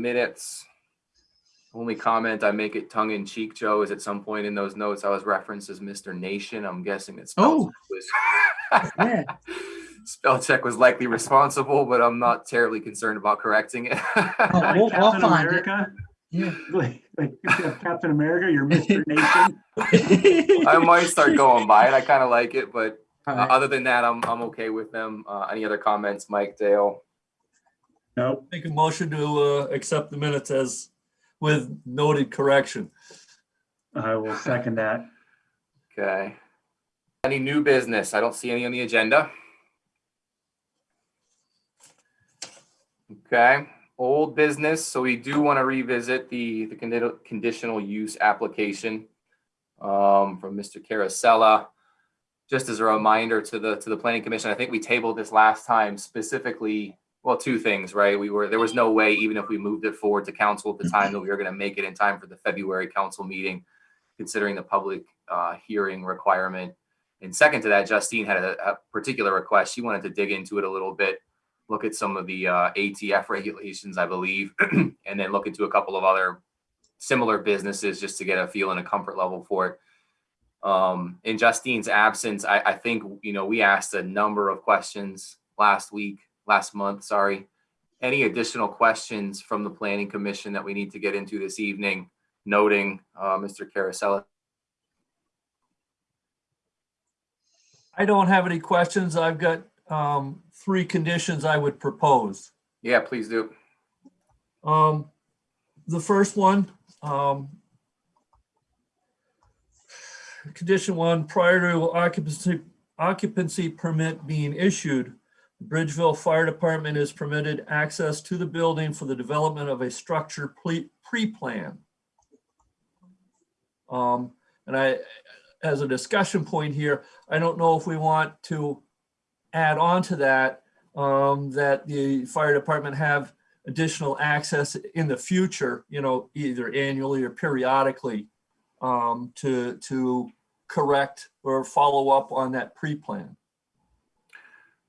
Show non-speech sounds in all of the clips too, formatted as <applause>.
minutes. Only comment I make it tongue in cheek, Joe, is at some point in those notes, I was referenced as Mr. Nation. I'm guessing it's. Oh. <laughs> Yeah. <laughs> Spell check was likely responsible, but I'm not terribly concerned about correcting it. Oh, <laughs> we'll- I'll Captain find it. America? Yeah. Like, like you have Captain America, you're Mr. Nation. I might start going by it. I kind of like it, but All uh, other than that, I'm, I'm okay with them. Uh, any other comments, Mike, Dale? Nope. Make a motion to uh, accept the minutes as with noted correction. I will second that. Okay. Any new business? I don't see any on the agenda. Okay, old business. So we do want to revisit the, the condi- conditional use application um, from Mr. Carasella. Just as a reminder to the, to the planning commission, I think we tabled this last time specifically, well, two things, right? We were, there was no way, even if we moved it forward to council at the time, that we were going to make it in time for the February council meeting, considering the public uh, hearing requirement. And second to that, Justine had a, a particular request. She wanted to dig into it a little bit, look at some of the uh, ATF regulations, I believe, <clears throat> and then look into a couple of other similar businesses just to get a feel and a comfort level for it. Um, in Justine's absence, I, I think, you know, we asked a number of questions last week, last month, sorry. Any additional questions from the planning commission that we need to get into this evening, noting uh, Mr. Carasella I don't have any questions. I've got um, three conditions I would propose. Yeah, please do. Um, the first one, um, condition one, prior to occupancy, occupancy permit being issued, Bridgeville Fire Department is permitted access to the building for the development of a structure pre-plan. Um, and I, as a discussion point here, I don't know if we want to add on to that, um, that the fire department have additional access in the future, you know, either annually or periodically um, to, to correct or follow up on that pre-plan.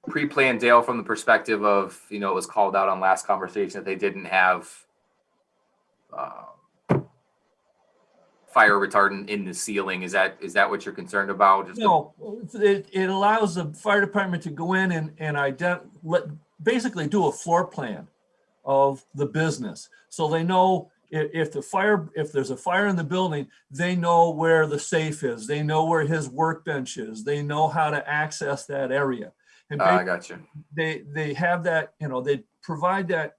Pre-planned Dale from the perspective of, you know, it was called out on last conversation that they didn't have uh, fire retardant in the ceiling. Is that, is that what you're concerned about? Just No, it, it allows the fire department to go in and, and ident, let, basically do a floor plan of the business. So they know if, if the fire, if there's a fire in the building, they know where the safe is. They know where his workbench is. They know how to access that area. And Uh, I got you. they, they have that, you know, they provide that.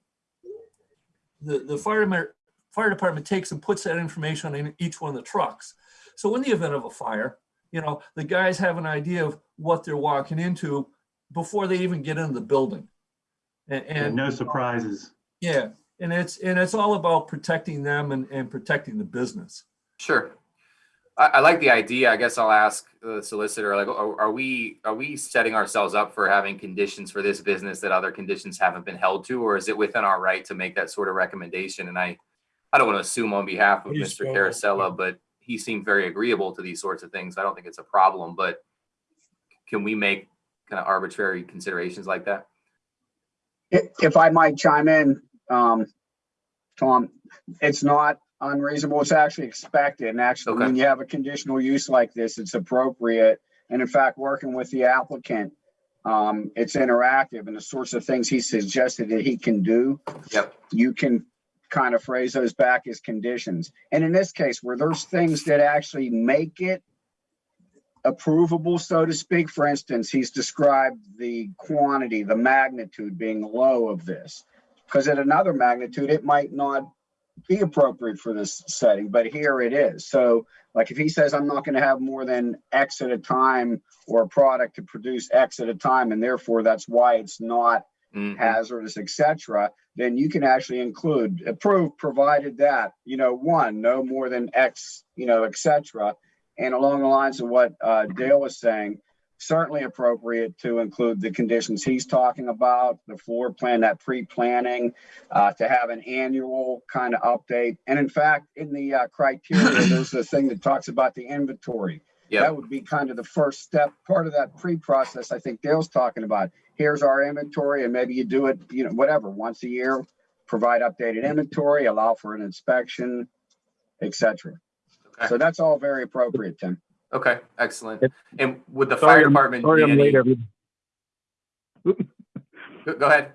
The, the fire, department- fire department takes and puts that information in each one of the trucks. So in the event of a fire, you know, the guys have an idea of what they're walking into before they even get into the building. And, And and no surprises. yeah, and it's, and it's all about protecting them and, and protecting the business. Sure. I, I like the idea. I guess I'll ask the solicitor, like, are, are we, are we setting ourselves up for having conditions for this business that other conditions haven't been held to? Or is it within our right to make that sort of recommendation? And I, I don't want to assume on behalf of Please Mr. go. Carasella, but he seemed very agreeable to these sorts of things. I don't think it's a problem, but can we make kind of arbitrary considerations like that? If, if I might chime in, um, Tom, it's not unreasonable. It's actually expected. And actually, Okay. when you have a conditional use like this, it's appropriate. And in fact, working with the applicant, um, it's interactive and the sorts of things he suggested that he can do. Yep. You can kind of phrase those back as conditions. And in this case, where there's things that actually make it approvable, so to speak. For instance, he's described the quantity, the magnitude being low of this. Because at another magnitude, it might not be appropriate for this setting, but here it is. So like if he says, I'm not going to have more than X at a time or a product to produce X at a time, and therefore that's why it's not Mhm. hazardous, etc., then you can actually include approved provided that, you know, one, no more than X, you know, etc. And along the lines of what uh, Dale was saying, certainly appropriate to include the conditions he's talking about, the floor plan, that pre-planning, uh, to have an annual kind of update. And in fact, in the uh, criteria, <clears throat> there's a thing that talks about the inventory. Yep. That would be kind of the first step, part of that pre-process I think Dale's talking about. Here's our inventory and maybe you do it, you know, whatever, once a year, provide updated inventory, allow for an inspection, etc. Okay. So that's all very appropriate, Tim. Okay, excellent. And would the Sorry, fire I'm- department Sorry, I'm late, any? every, Go go ahead.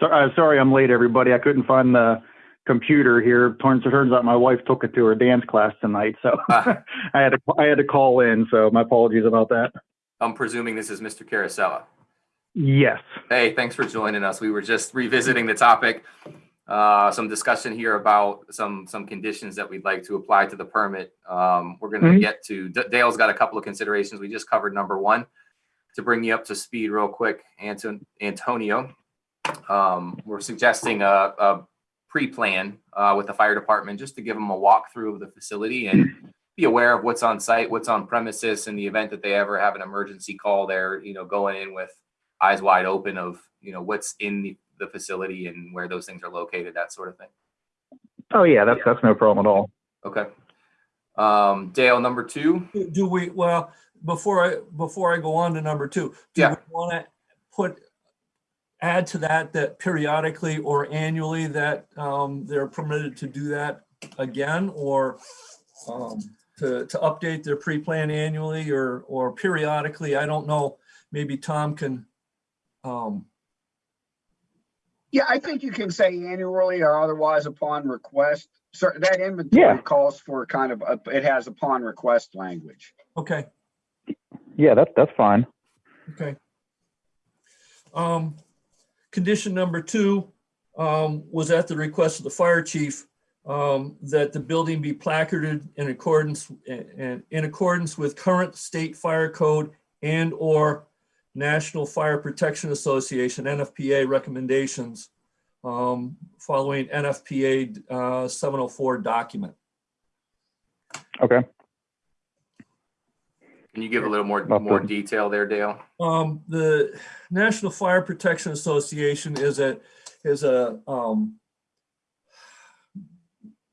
so, uh, sorry, I'm late, everybody. I couldn't find the computer here. Turns, turns out my wife took it to her dance class tonight, so Ah. <laughs> I had to, I had to call in, so my apologies about that. I'm presuming this is Mr. Carasella. Yes. Hey, thanks for joining us. We were just revisiting the topic. Uh, some discussion here about some, some conditions that we'd like to apply to the permit. Um, we're gonna Mhm. get to, D- Dale's got a couple of considerations. We just covered number one. To bring you up to speed real quick, Anton, Antonio, um, we're suggesting a, a pre-plan, uh, with the fire department, just to give them a walkthrough of the facility and be aware of what's on site, what's on premises in the event that they ever have an emergency call there, you know, going in with eyes wide open of, you know, what's in the, the facility and where those things are located, that sort of thing. Oh, yeah, that's, that's no problem at all. Okay. Um, Dale, number two, Do- Do we, well, before I, before I go on to number two, do Yeah. we want to put, add to that, that periodically or annually that um, they're permitted to do that again or um, to, to update their pre-plan annually or, or periodically? I don't know. Maybe Tom can, um, Yeah, I think you can say annually or otherwise upon request. So that inventory Yeah. calls for kind of, a- it has upon request language. okay. Yeah, that's, that's fine. Okay. Um, condition number two, um, was at the request of the fire chief, um, that the building be placarded in accordance, and in accordance with current state fire code and or National Fire Protection Association, NFPA recommendations, um, following NFPA, uh, seven oh four document. Okay. can you give a little more, About more thirty. detail there, Dale? Um, the National Fire Protection Association is a, is a, um,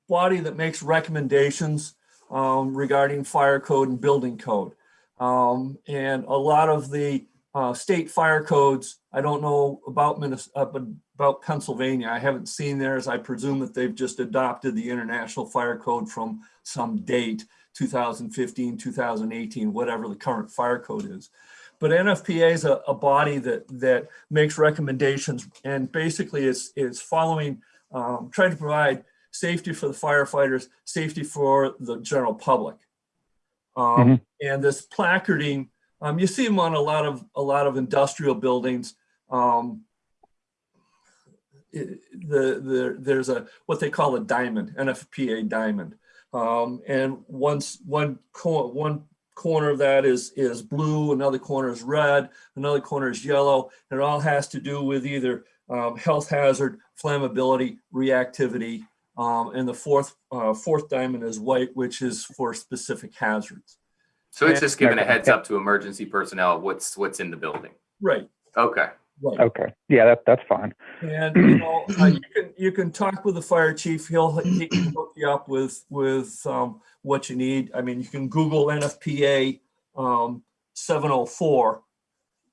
body that makes recommendations, um, regarding fire code and building code. Um, and a lot of the, uh, state fire codes, I don't know about Minnesota, about Pennsylvania. I haven't seen theirs. I presume that they've just adopted the International Fire Code from some date, 2015, 2018, whatever the current fire code is. But NFPA is a, a body that, that makes recommendations and basically is, is following, um, trying to provide safety for the firefighters, safety for the general public. Um, and this placarding, um, you see them on a lot of, a lot of industrial buildings. Um, the, the, there's a, what they call a diamond, NFPA diamond. Um, and once, one cor- one corner of that is, is blue, another corner is red, another corner is yellow. and It all has to do with either, um, health hazard, flammability, reactivity. Um, and the fourth, uh, fourth diamond is white, which is for specific hazards. So it's just giving a heads up to emergency personnel what's, what's in the building. Right, Okay, right. Okay. Yeah, that, that's fine. And, you know, uh, you can, you can talk with the fire chief. He'll, he can hook you up with, with, um, what you need. I mean, you can Google NFPA, um, seven oh four.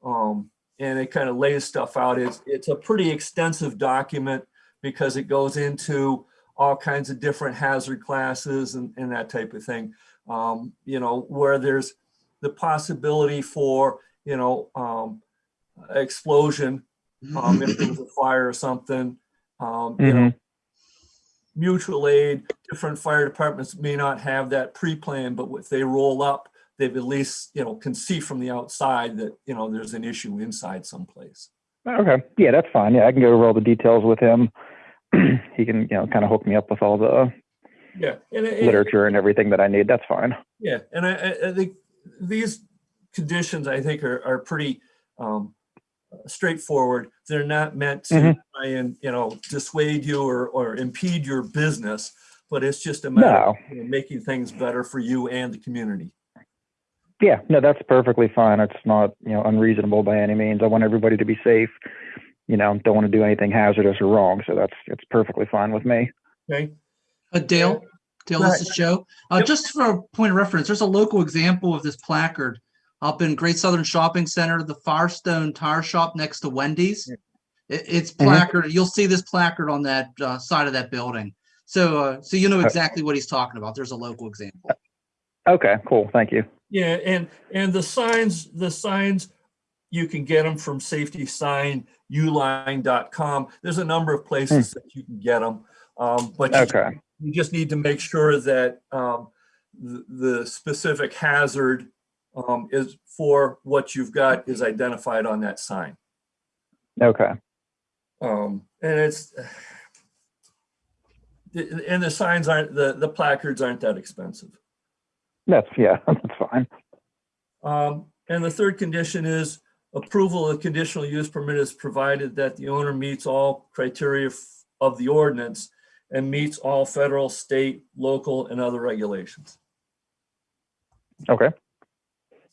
Um, and it kind of lays stuff out. It's, it's a pretty extensive document because it goes into all kinds of different hazard classes and, and that type of thing. Um, you know, where there's the possibility for, you know, um, explosion, um, if there was a fire or something, um, you know, mutual aid, different fire departments may not have that pre-plan, but if they roll up, they've at least, you know, can see from the outside that, you know, there's an issue inside someplace. Okay. Yeah, that's fine. Yeah, I can go over all the details with him. <clears throat> he can, you know, kind of hook me up with all the Yeah. And it- literature and everything that I need. That's fine. Yeah, and I, I- think these conditions, I think, are, are pretty um, straightforward. They're not meant to Mhm. try and, you know, dissuade you or, or impede your business, but it's just a matter of you know, making things better for you and the community. Yeah, no, that's perfectly fine. It's not, you know, unreasonable by any means. I want everybody to be safe. You know, don't want to do anything hazardous or wrong. So that's it's perfectly fine with me. Okay, Uh, Dale, Dale, this is Joe. Uh, Yep. just for a point of reference, there's a local example of this placard up in Great Southern Shopping Center, the Firestone Tire Shop next to Wendy's. It, it's Mhm. placard. You'll see this placard on that uh, side of that building. So, uh, so you know exactly what he's talking about. There's a local example. Okay, cool. Thank you. Yeah, and, and the signs, the signs, you can get them from safetysignuline.com. There's a number of places that you can get them. Um, but you- Okay. you just need to make sure that, um, the, the specific hazard, um, is for what you've got is identified on that sign. Okay. Um, and it's, and the signs aren't, the, the placards aren't that expensive. That's, yeah, <laughs> that's fine. Um, and the third condition is approval of conditional use permit is provided that the owner meets all criteria of the ordinance and meets all federal, state, local, and other regulations. Okay.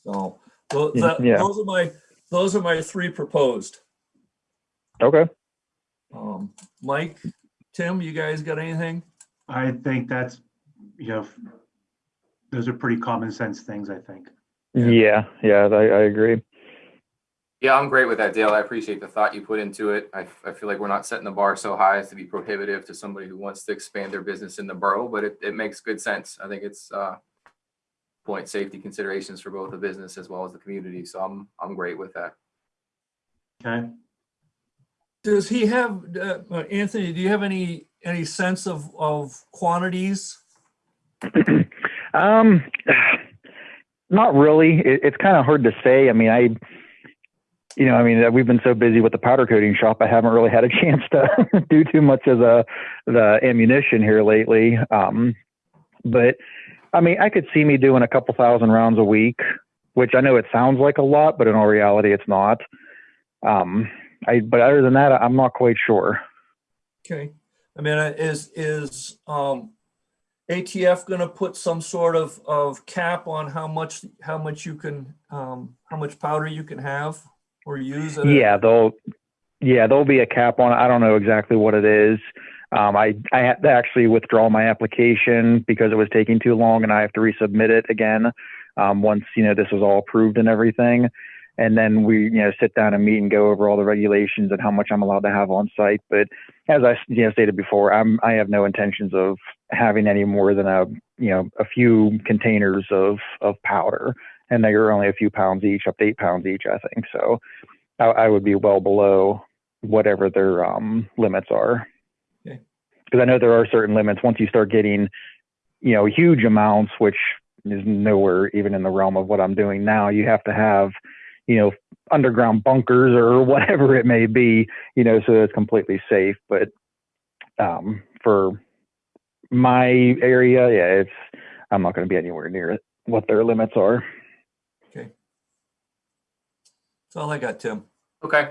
So, tho- that- yeah. those are my, those are my three proposed. Okay. Um, Mike, Tim, you guys got anything? I think that's, you know, those are pretty common sense things, I think. Yeah, yeah, I, I agree. Yeah, I'm great with that, Dale. I appreciate the thought you put into it. I, I feel like we're not setting the bar so high as to be prohibitive to somebody who wants to expand their business in the borough, but it, it makes good sense. I think it's, uh, point safety considerations for both the business as well as the community. So I'm, I'm great with that. Okay. Does he have, uh, uh, Anthony, do you have any, any sense of, of quantities? <clears throat> um, <sighs> not really. It, it's kind of hard to say. I mean, I, you know, I mean, we've been so busy with the powder coating shop, I haven't really had a <laughs> chance to <laughs> do too much of the the ammunition here lately. Um, but I mean, I could see me doing a couple thousand rounds a week, which I know it sounds like a lot, but in all reality, it's not. Um, I, but other than that, I'm not quite sure. Okay, I mean, is, is, um, ATF gonna put some sort of, of cap on how much, how much you can, um, how much powder you can have or use? a- Yeah, they'll yeah, there'll be a cap on it. I don't know exactly what it is. Um, I I had to actually withdraw my application because it was taking too long, and I have to resubmit it again um, once you know this was all approved and everything. And then we you know sit down and meet and go over all the regulations and how much I'm allowed to have on site. But as I you know stated before, I'm I have no intentions of having any more than a you know a few containers of of powder, and they are only a few pounds each, up to eight pounds each, I think. So I, I would be well below whatever their um, limits are. Okay. Because I know there are certain limits. Once you start getting, you know, huge amounts, which is nowhere even in the realm of what I'm doing now, you have to have, you know, underground bunkers or <laughs> whatever it may be, you know, so it's completely safe. But um, for my area, yeah, it's I'm not going to be anywhere near it, what their limits are. That's all I got, Tim. Okay.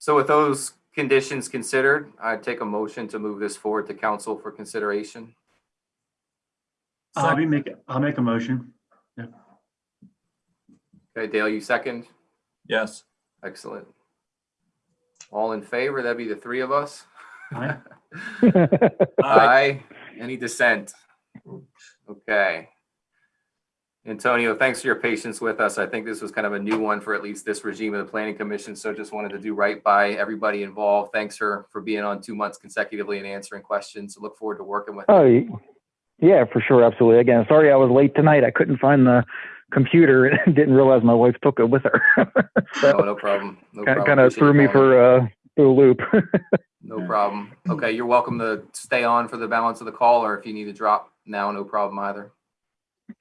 So with those conditions considered, I'd take a motion to move this forward to council for consideration. I'll be make, I'll make a motion. Okay, Dale, you second? Yes. Excellent. All in favor? That'd be the three of us? Aye. <laughs> <laughs> Aye. Any dissent? Okay. Antonio, thanks for your patience with us. I think this was kind of a new one for at least this regime of the planning commission. So just wanted to do right by everybody involved. Thanks for, for being on two months consecutively and answering questions. So Look forward to working with you. Oh, yeah, for sure, absolutely. Again, sorry I was late tonight. I couldn't find the computer and <laughs> didn't realize my wife took it with her. No, <laughs> so no problem. No problem. kind of threw me for uh, through a loop. <laughs> No problem. Okay, you're welcome to stay on for the balance of the call, or if you need to drop now, no problem either.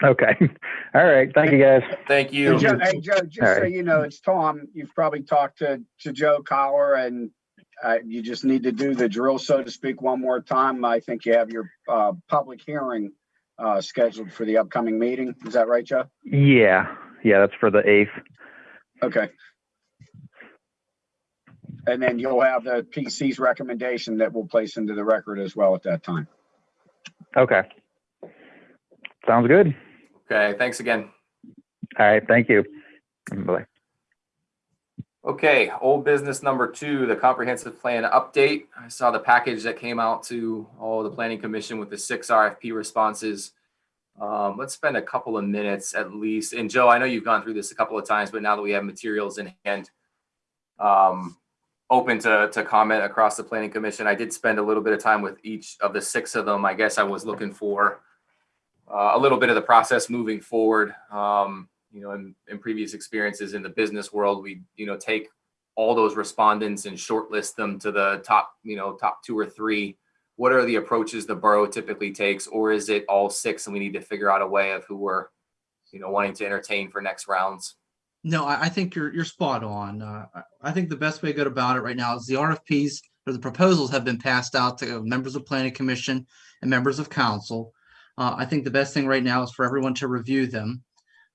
Okay. <laughs> All right. Thank you, guys. Thank Hey, you. Joe, hey, Joe, just so Alright. you know, it's Tom. You've probably talked to, to Joe Collar and uh, you just need to do the drill, so to speak, one more time. I think you have your, uh, public hearing, uh, scheduled for the upcoming meeting. Is that right, Joe? Yeah, yeah, that's for the eighth. Okay. And then you'll have the PC's recommendation that we'll place into the record as well at that time. Okay. Sounds good. Okay, thanks again. All right. Thank you. Bye. Okay, old business number two, the comprehensive plan update. I saw the package that came out to all the planning commission with the six RFP responses. Um, let's spend a couple of minutes at least. And Joe, I know you've gone through this a couple of times, but now that we have materials in hand, um, open to, to comment across the planning commission. I did spend a little bit of time with each of the six of them. I guess I was looking for a little bit of the process moving forward. Um, you know, in, in previous experiences in the business world, we, you know, take all those respondents and shortlist them to the top, you know, top two or three. What are the approaches the borough typically takes, or is it all six and we need to figure out a way of who we're, you know, wanting to entertain for next rounds? No, I, I think you're, you're spot on. Uh, I, I think the best way to go about it right now is the RFPs or the proposals have been passed out to members of planning commission and members of council. Uh, I think the best thing right now is for everyone to review them.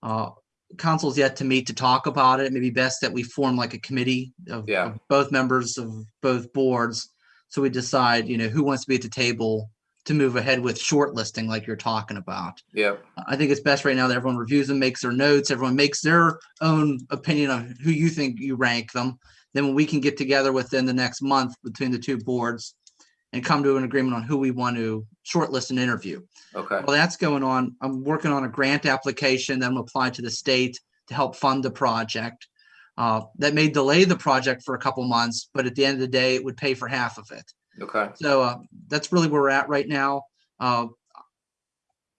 Uh, council's yet to meet to talk about it. It may be best that we form like a committee of, Yeah. of both members of both boards. So we decide, you know, who wants to be at the table to move ahead with shortlisting like you're talking about. Yeah, I think it's best right now that everyone reviews them, makes their notes, everyone makes their own opinion on who you think you rank them. Then we can get together within the next month between the two boards and come to an agreement on who we want to shortlist and interview. Okay. While that's going on, I'm working on a grant application that I'm apply to the state to help fund the project. Uh, that may delay the project for a couple months, but at the end of the day, it would pay for half of it. Okay. So uh, that's really where we're at right now. Uh,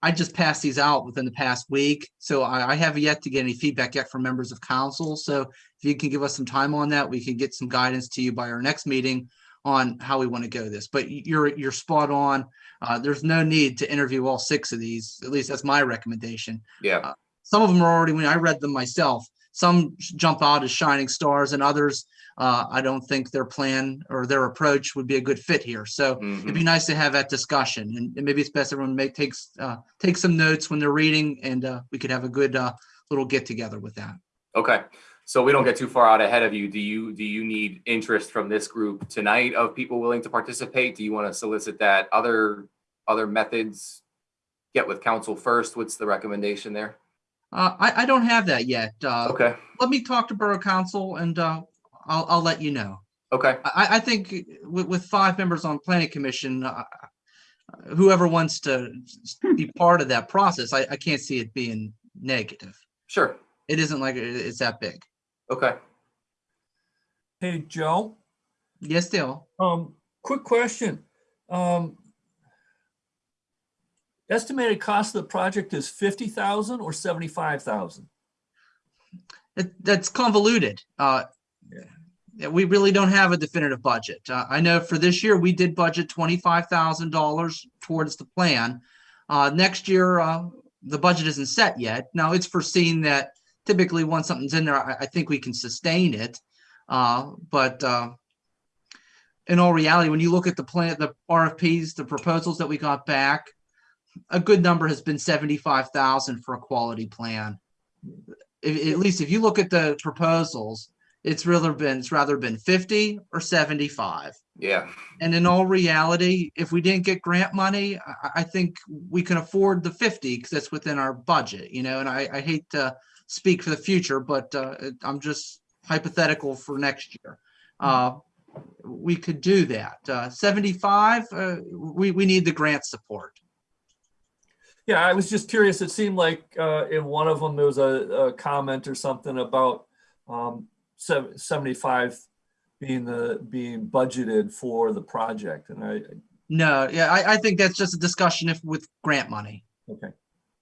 I just passed these out within the past week, so I, I have yet to get any feedback yet from members of council. So if you can give us some time on that, we can get some guidance to you by our next meeting on how we want to go this. But you're you're spot on. Uh, there's no need to interview all six of these. At least that's my recommendation Yeah. some of them are already when I read them myself. Some jump out as shining stars, and others uh, I don't think their plan or their approach would be a good fit here. So it'd Mhm. be nice to have that discussion, and, and maybe it's best everyone make takes uh, take some notes when they're reading, and uh, we could have a good uh, little get together with that. Okay. So we don't get too far out ahead of you. Do you, do you need interest from this group tonight of people willing to participate? Do you want to solicit that? Other, other methods? Get with council first? What's the recommendation there? Uh, I, I don't have that yet. Uh, Okay. Let me talk to Borough Council, and uh, I'll I'll let you know. Okay. I, I think with, with five members on planning commission, uh, whoever wants to be part of that process, I, I can't see it being negative. Sure. It isn't like it's that big. Okay. Hey, Joe, Yes, still. um, quick question. Um, estimated cost of the project is fifty thousand or seventy-five thousand? It, that's convoluted. Uh, yeah, we really don't have a definitive budget. Uh, I know for this year, we did budget twenty-five thousand dollars towards the plan. Uh, next year, uh, the budget isn't set yet. Now, it's foreseen that typically once something's in there, I, I think we can sustain it. Uh, but, uh, in all reality, when you look at the plan, the RFPs, the proposals that we got back, a good number has been seventy-five thousand for a quality plan if, at least if you look at the proposals, it's rather been, it's rather been fifty or seventy-five. Yeah. And in all reality, if we didn't get grant money, I, I think we can afford the fifty because that's within our budget, you know, and I, I hate to speak for the future, but, uh, I'm just hypothetical for next year. Uh, we could do that. Uh, seventy-five, uh, we, we need the grant support. Yeah, I was just curious. It seemed like uh, in one of them, there was a, a comment or something about um, 75 being the, being budgeted for the project. And I, No, yeah, I, I think that's just a discussion if with grant money. okay.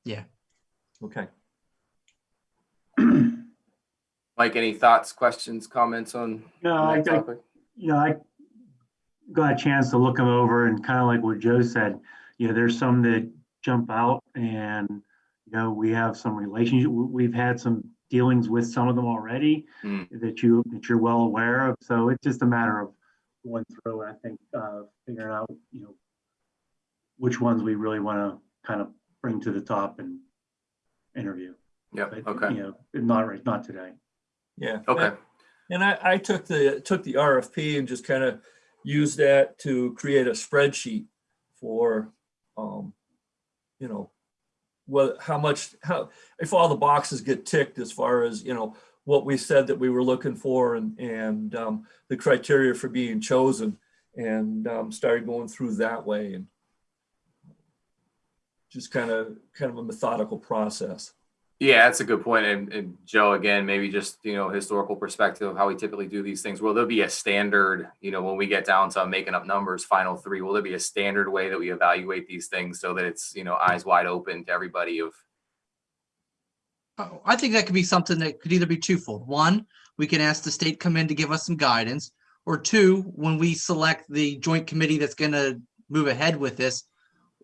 Yeah. Okay. <clears throat> Mike, any thoughts, questions, comments on No, I, that I, know, I got a chance to look them over and kind of like what Joe said, you know, there's some that jump out and, you know, we have some relationship, we- we've had some dealings with some of them already Hmm. that you, that you're well aware of. So it's just a matter of going through and I think, uh, figuring out, you know, which ones we really want to kind of bring to the top and interview. Yeah. But, Okay. You know, not right, not today. Yeah. Okay. And I, I took the, took the RFP and just kind of used that to create a spreadsheet for, um, you know, what, how much, how, if all the boxes get ticked as far as, you know, what we said that we were looking for and, and, um, the criteria for being chosen and, um, started going through that way and just kind of, kind of a methodical process. Yeah, that's a good point. And, and Joe, again, maybe just, you know, historical perspective of how we typically do these things. Will there be a standard, you know, when we get down to making up numbers, final three, will there be a standard way that we evaluate these things so that it's, you know, eyes wide open to everybody of, Oh, I think that could be something that could either be twofold. One, we can ask the state come in to give us some guidance. Or two, when we select the joint committee that's gonna move ahead with this,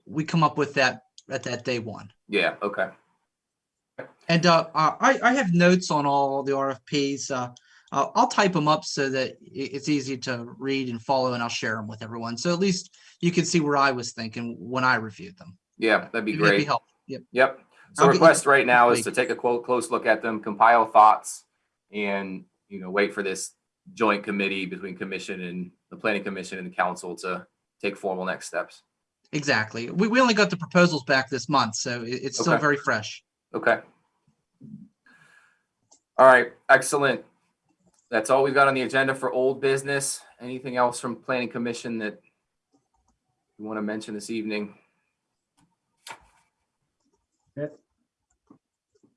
we come up with that at that day one. yeah, okay. And uh, I, I have notes on all the RFPs. Uh, I'll type them up so that it's easy to read and follow, and I'll share them with everyone. So at least you can see where I was thinking when I reviewed them. Yeah, that'd be Maybe that'd great. helpful. Yep. Yep. So I'll request right now is to take a quote, close look at them, compile thoughts and, you know, wait for this joint committee between commission and the planning commission and the council to take formal next steps. Exactly. We, we only got the proposals back this month, so it, it's still very fresh. Okay. All right, excellent. That's all we've got on the agenda for old business. Anything else from planning commission that you want to mention this evening?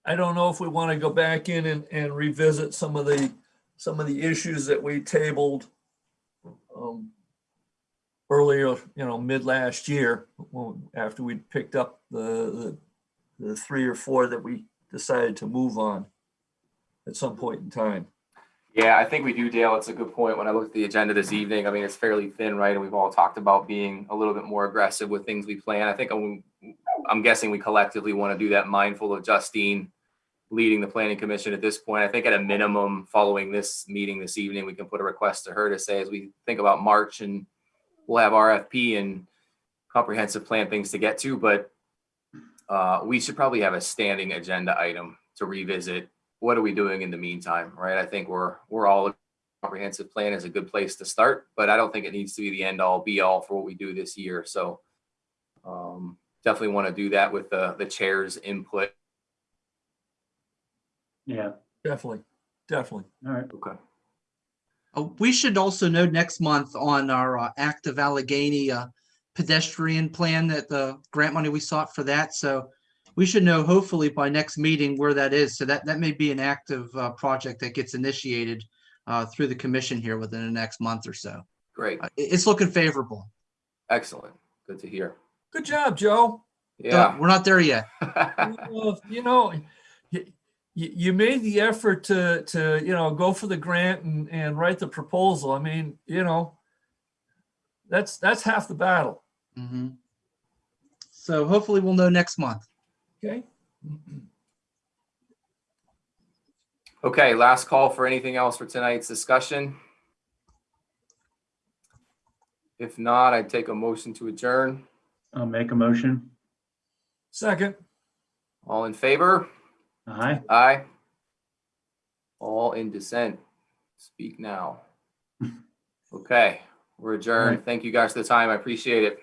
I don't know if we want to go back in and, and revisit some of the, some of the issues that we tabled um, earlier, you know, mid last year, after we'd picked up the, the, the three or four that we decided to move on at some point in time. Yeah, I think we do, Dale. It's a good point. When I looked at the agenda this evening, I mean, it's fairly thin, right? And we've all talked about being a little bit more aggressive with things we plan. I think I'm, I'm guessing we collectively want to do that mindful of Justine leading the planning commission at this point. I think at a minimum, following this meeting this evening, we can put a request to her to say, as we think about March and we'll have RFP and comprehensive plan things to get to, but uh, we should probably have a standing agenda item to revisit what are we doing in the meantime, right? I think we're, we're all, a comprehensive plan is a good place to start, but I don't think it needs to be the end all be all for what we do this year. So um, definitely want to do that with the, the chair's input. Yeah, Definitely, definitely. all right. Okay. Uh, we should also know next month on our uh, active Allegheny uh, pedestrian plan that the grant money we sought for that. So we should know hopefully by next meeting where that is. So that, that may be an active uh, project that gets initiated uh, through the commission here within the next month or so. Great. Uh, it- it's looking favorable. Excellent. Good to hear. Good job, Joe. Yeah. But We're not there yet. <laughs> Well, You know, you, you made the effort to, to, you know, go for the grant and, and write the proposal. I mean, you know, that's, that's half the battle, Mhm. So hopefully we'll know next month. Okay? Okay, last call for anything else for tonight's discussion. If not, I'd take a motion to adjourn. I'll make a motion. Second, All in favor? Aye. Aye. All in dissent. Speak now. <laughs> Okay, we're adjourned. Thank you guys for the time. I appreciate it.